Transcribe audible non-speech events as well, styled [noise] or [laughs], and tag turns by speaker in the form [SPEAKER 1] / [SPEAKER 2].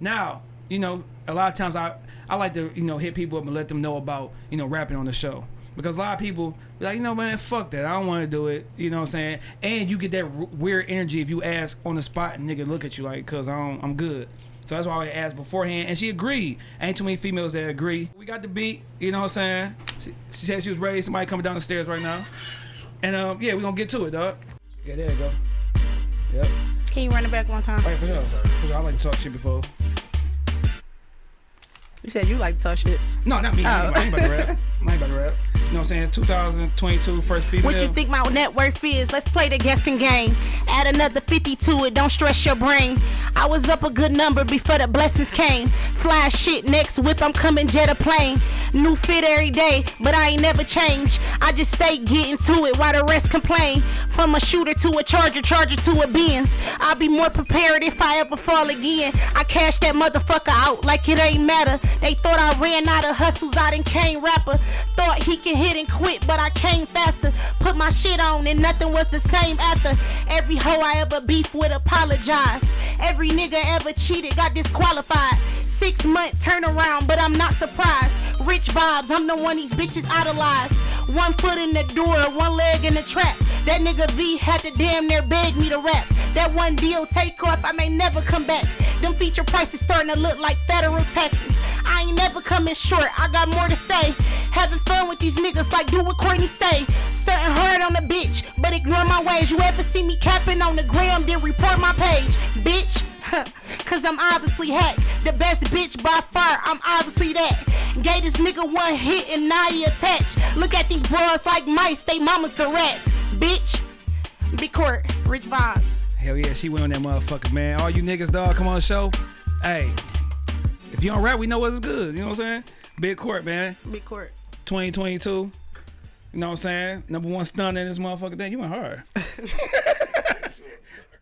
[SPEAKER 1] Now, you know, a lot of times I I like to you know hit people up and let them know about you know rapping on the show because a lot of people be like you know man fuck that I don't want to do it you know what I'm saying and you get that weird energy if you ask on the spot and nigga look at you like cause I don't, I'm good. So that's why I asked beforehand, and she agreed. Ain't too many females that agree. We got the beat, you know what I'm saying? She, she said she was ready. Somebody coming down the stairs right now, and um, yeah, we gonna get to it, dog. Yeah, there you go. Yep.
[SPEAKER 2] Can you run it back one time?
[SPEAKER 1] Right, for sure. For sure. I like to talk shit before.
[SPEAKER 2] You said you like to talk shit.
[SPEAKER 1] No, not me. I ain't-
[SPEAKER 2] Oh.
[SPEAKER 1] I ain't about to oh. rap. [laughs] I ain't about to rap. You know what I'm saying? 2022, first female.
[SPEAKER 2] What you think my net worth is? Let's play the guessing game. Add another 50 to it, don't stress your brain. I was up a good number before the blessings came. Fly shit next whip, I'm coming jet a plane. New fit every day, but I ain't never changed. I just stay getting to it while the rest complain. From a shooter to a charger, charger to a Benz. I'll be more prepared if I ever fall again. I cash that motherfucker out like it ain't matter. They thought I ran out of hustles, I done came rapper. Thought he can hit and quit, but I came faster. Put my shit on and nothing was the same after. Every hoe I ever beef with apologized. Every nigga ever cheated got disqualified. Six months turnaround, but I'm not surprised. Rich vibes, I'm the one these bitches idolize. One foot in the door, one leg in the trap. That nigga V had to damn near beg me to rap. That one deal take off, I may never come back. Them feature prices starting to look like federal taxes. I ain't never coming short, I got more to say. Having fun with these niggas like do what Courtney say. Stunting hard on the bitch, but ignore my ways. You ever see me capping on the gram, then report my page. Bitch, I'm obviously hack. The best bitch by far, I'm obviously that. Gave this nigga one hit and now he attached. Look at these bras like mice, they mamas the rats. Bitch, big court, rich vibes.
[SPEAKER 1] Hell yeah, she went on that motherfucker, man. All you niggas, dog, come on the show. Hey, if you don't rap, we know what's good. You know what I'm saying? Big court, man.
[SPEAKER 2] Big court.
[SPEAKER 1] 2022. You know what I'm saying? Number one stun in this motherfucker thing. You went hard. [laughs]